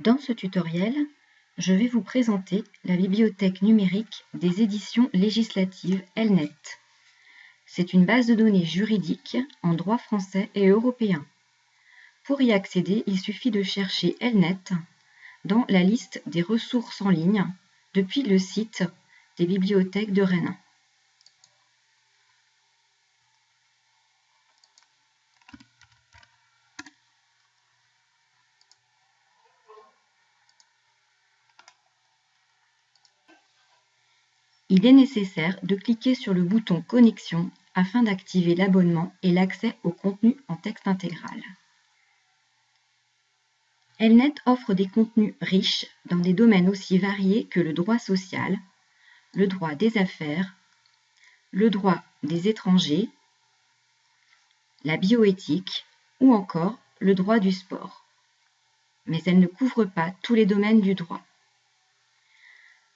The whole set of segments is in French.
Dans ce tutoriel, je vais vous présenter la bibliothèque numérique des éditions législatives Elnet. C'est une base de données juridique en droit français et européen. Pour y accéder, il suffit de chercher Elnet dans la liste des ressources en ligne depuis le site des bibliothèques de Rennes. Il est nécessaire de cliquer sur le bouton Connexion afin d'activer l'abonnement et l'accès au contenu en texte intégral. Elnet offre des contenus riches dans des domaines aussi variés que le droit social, le droit des affaires, le droit des étrangers, la bioéthique ou encore le droit du sport. Mais elle ne couvre pas tous les domaines du droit.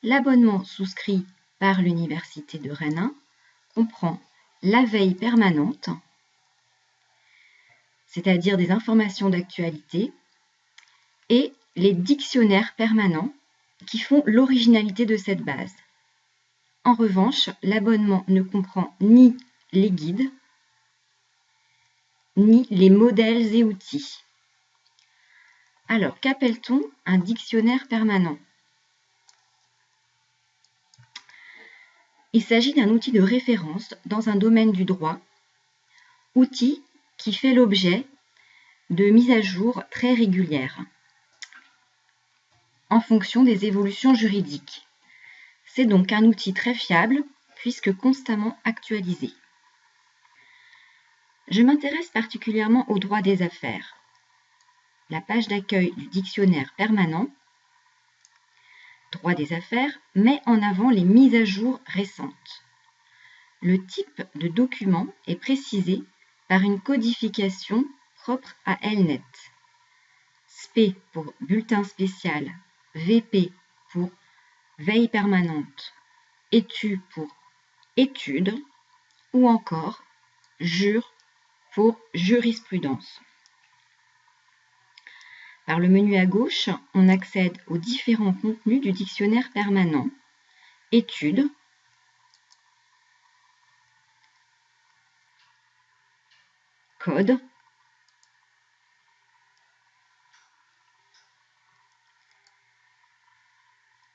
L'abonnement souscrit par l'Université de Rennes comprend la veille permanente, c'est-à-dire des informations d'actualité, et les dictionnaires permanents qui font l'originalité de cette base. En revanche, l'abonnement ne comprend ni les guides, ni les modèles et outils. Alors, qu'appelle-t-on un dictionnaire permanent? Il s'agit d'un outil de référence dans un domaine du droit, outil qui fait l'objet de mises à jour très régulières en fonction des évolutions juridiques. C'est donc un outil très fiable puisque constamment actualisé. Je m'intéresse particulièrement au droit des affaires. La page d'accueil du dictionnaire permanent droit des affaires met en avant les mises à jour récentes. Le type de document est précisé par une codification propre à Elnet. SP pour bulletin spécial, VP pour veille permanente, étu pour étude ou encore jure pour jurisprudence. Par le menu à gauche, on accède aux différents contenus du dictionnaire permanent. Études, Code,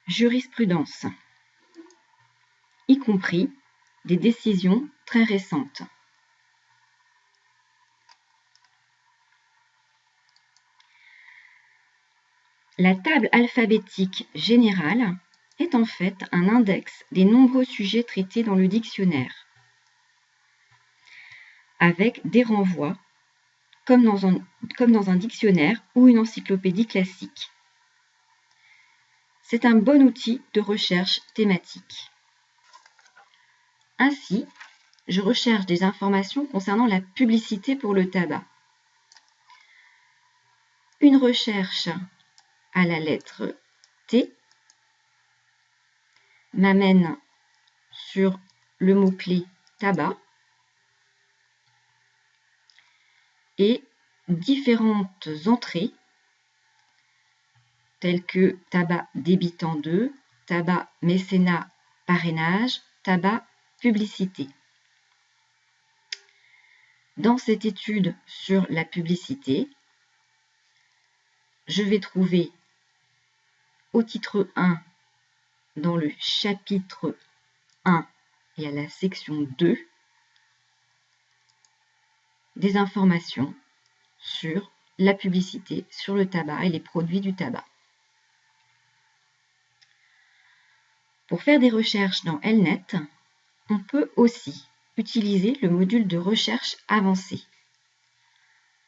Jurisprudence, y compris des décisions très récentes. La table alphabétique générale est en fait un index des nombreux sujets traités dans le dictionnaire, avec des renvois, comme dans un, dictionnaire ou une encyclopédie classique. C'est un bon outil de recherche thématique. Ainsi, je recherche des informations concernant la publicité pour le tabac. Une recherche à la lettre T m'amène sur le mot-clé tabac et différentes entrées telles que tabac débitant 2, tabac mécénat parrainage, tabac publicité. Dans cette étude sur la publicité, je vais trouver au titre 1, dans le chapitre 1 et à la section 2, des informations sur la publicité, sur le tabac et les produits du tabac. Pour faire des recherches dans Elnet, on peut aussi utiliser le module de recherche avancée.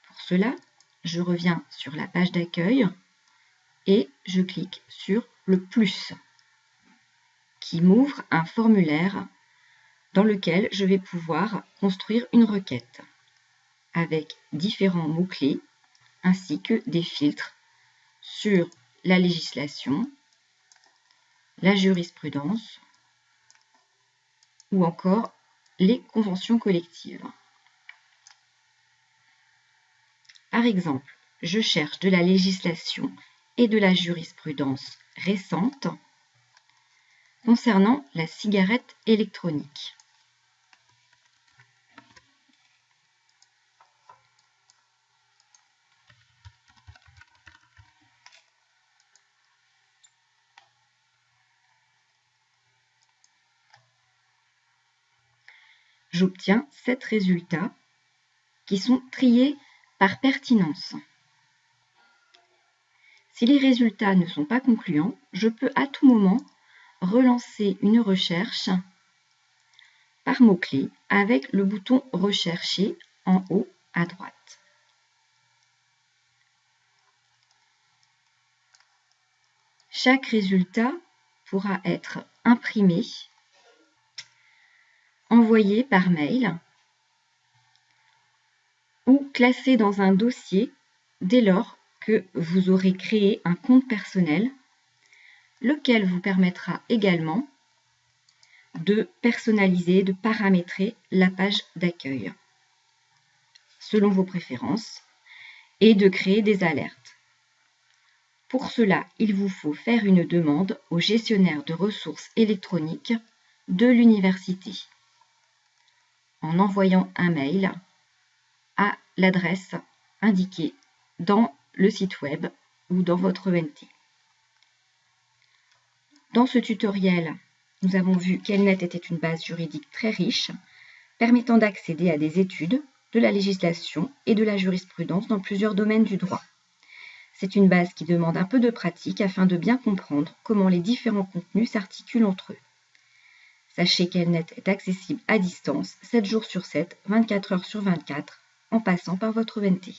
Pour cela, je reviens sur la page d'accueil et je clique sur le plus qui m'ouvre un formulaire dans lequel je vais pouvoir construire une requête avec différents mots-clés ainsi que des filtres sur la législation, la jurisprudence ou encore les conventions collectives. Par exemple, je cherche de la législation et de la jurisprudence récente concernant la cigarette électronique. j'obtiens sept résultats qui sont triés par pertinence. Si les résultats ne sont pas concluants, je peux à tout moment relancer une recherche par mot-clé avec le bouton Rechercher en haut à droite. Chaque résultat pourra être imprimé envoyé par mail ou classé dans un dossier dès lors que vous aurez créé un compte personnel, lequel vous permettra également de personnaliser, de paramétrer la page d'accueil selon vos préférences et de créer des alertes. Pour cela, il vous faut faire une demande au gestionnaire de ressources électroniques de l'université en envoyant un mail à l'adresse indiquée dans le site web ou dans votre ENT. Dans ce tutoriel, nous avons vu qu'Elnet était une base juridique très riche, permettant d'accéder à des études, de la législation et de la jurisprudence dans plusieurs domaines du droit. C'est une base qui demande un peu de pratique afin de bien comprendre comment les différents contenus s'articulent entre eux. Sachez qu'Elnet est accessible à distance 7 jours sur 7, 24 heures sur 24, en passant par votre VNT.